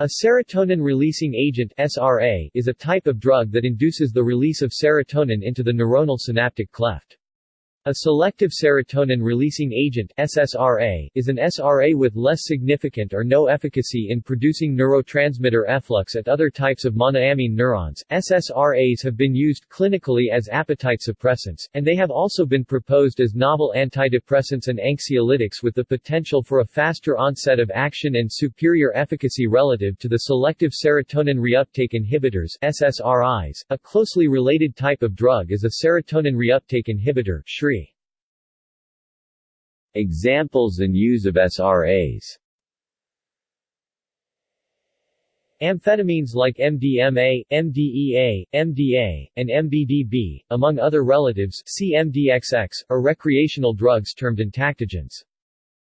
A serotonin-releasing agent SRA is a type of drug that induces the release of serotonin into the neuronal synaptic cleft. A selective serotonin-releasing agent SSRA, is an SRA with less significant or no efficacy in producing neurotransmitter efflux at other types of monoamine neurons. SSRAs have been used clinically as appetite suppressants, and they have also been proposed as novel antidepressants and anxiolytics with the potential for a faster onset of action and superior efficacy relative to the selective serotonin reuptake inhibitors SSRIs. A closely related type of drug is a serotonin reuptake inhibitor SRI. Examples and use of SRAs Amphetamines like MDMA, MDEA, MDA, and MBDB, among other relatives CMDXX, are recreational drugs termed entactogens.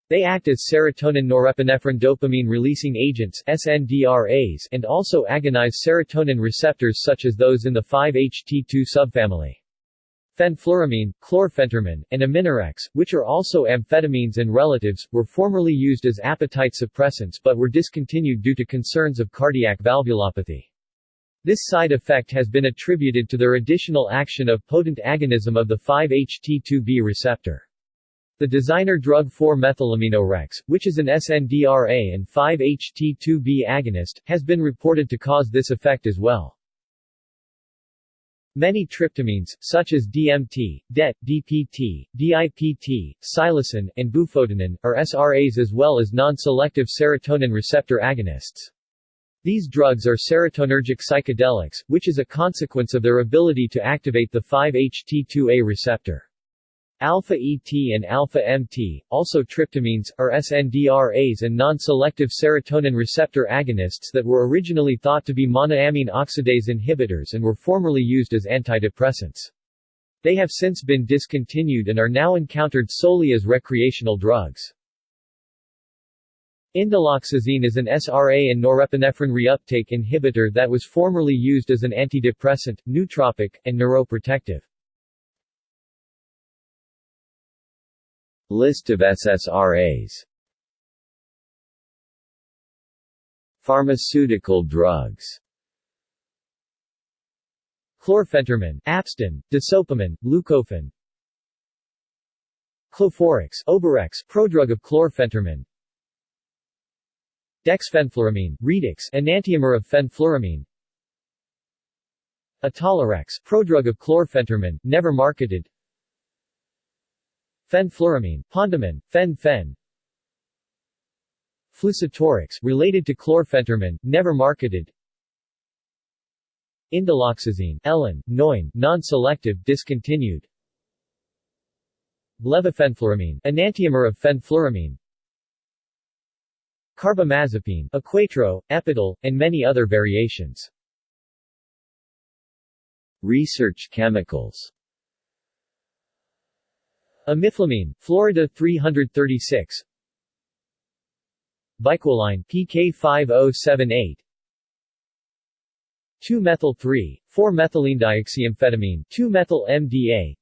They act as serotonin norepinephrine dopamine releasing agents SNDRAs and also agonize serotonin receptors such as those in the 5-HT2 subfamily. Fenfluramine, chlorphentermine, and Aminorex, which are also amphetamines and relatives, were formerly used as appetite suppressants but were discontinued due to concerns of cardiac valvulopathy. This side effect has been attributed to their additional action of potent agonism of the 5-HT2B receptor. The designer drug 4-methylaminorex, which is an SNDRA and 5-HT2B agonist, has been reported to cause this effect as well. Many tryptamines, such as DMT, DET, DPT, DIPT, psilocin, and bufotenin, are SRAs as well as non-selective serotonin receptor agonists. These drugs are serotonergic psychedelics, which is a consequence of their ability to activate the 5-HT2A receptor. Alpha-ET and alpha-MT, also tryptamines, are SNDRAs and non-selective serotonin receptor agonists that were originally thought to be monoamine oxidase inhibitors and were formerly used as antidepressants. They have since been discontinued and are now encountered solely as recreational drugs. Indoloxazine is an SRA and norepinephrine reuptake inhibitor that was formerly used as an antidepressant, nootropic, and neuroprotective. List of SSRAs Pharmaceutical drugs. Chlorphentermine, Apstin, Desopamin, Leucofen Cloforix, Oberex, prodrug of chlorphentermine Dexfenfluramine, Redix, enantiomer of fenfluramine. Atalerex, prodrug of chlorphentermine, never marketed Fenfluramine, Pondamin, fen-phen Flusatorix, related to chlorphentermine, never marketed. Indoloxazine, Ellen, Noin, non-selective, discontinued. Levofenfluramine, enantiomer of fenfluramine Carbamazepine, Equatro, Epital, and many other variations. Research chemicals Imiflamine, Florida 336 Biquoline PK5078 2-methyl-3, 4-methylenedioxyamphetamine 2-methyl-MDA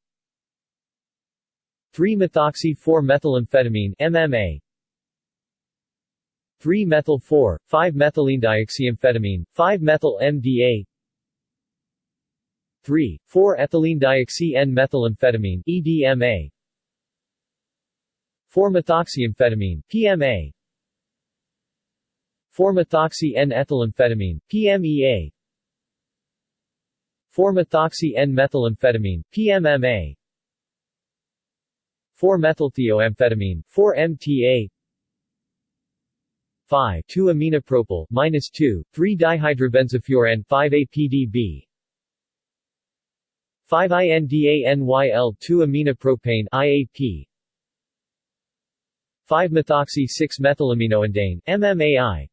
3-methoxy-4-methylamphetamine MMA 3-methyl-4, 5-methylenedioxyamphetamine, 5-methyl-MDA 3, 4-ethylene-dioxy-N-methylamphetamine EDMA 4-methoxyamphetamine, PMA 4-methoxy-N-ethylamphetamine, PMEA 4-methoxy-N-methylamphetamine, PMMA 4-methylthioamphetamine, 4-MTA 5 2-aminopropyl, minus 2, 3-dihydrobenzofuran 5-APDB 5-INDANYL2-aminopropane IAP 5-methoxy-6-methylaminoindane, MMAI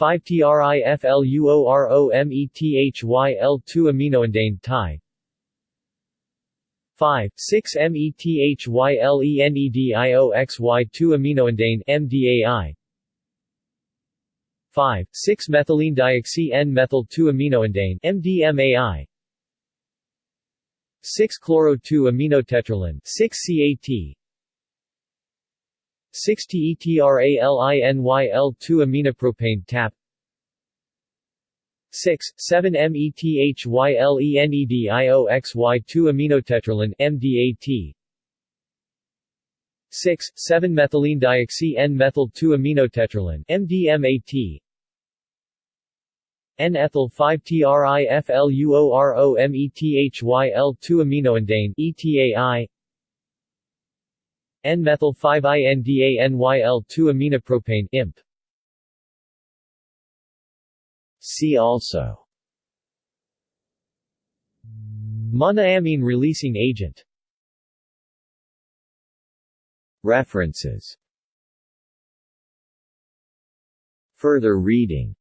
5-TRIFLUOROMETHYL2-aminoindane TI 5-6-METHYLENEDIOXY2-aminoindane MDAI 5-6-methylene-dioxy-N-methyl-2-aminoindane MDMAI 6-chloro-2-aminotetraline 6-CAT 6-TETRALINYL2 aminopropane TAP. 6, 7-METHYLENEDIOXY2 aminotetralin MDAT 6, 7-methylene N-methyl 2 aminotetralin MDMAT N-ethyl 5-TRIFLUOROMETHYL2 aminoindane ETAI N-methyl 5-INDANYL2 aminopropane IMP See also. Monoamine releasing agent. References. Further reading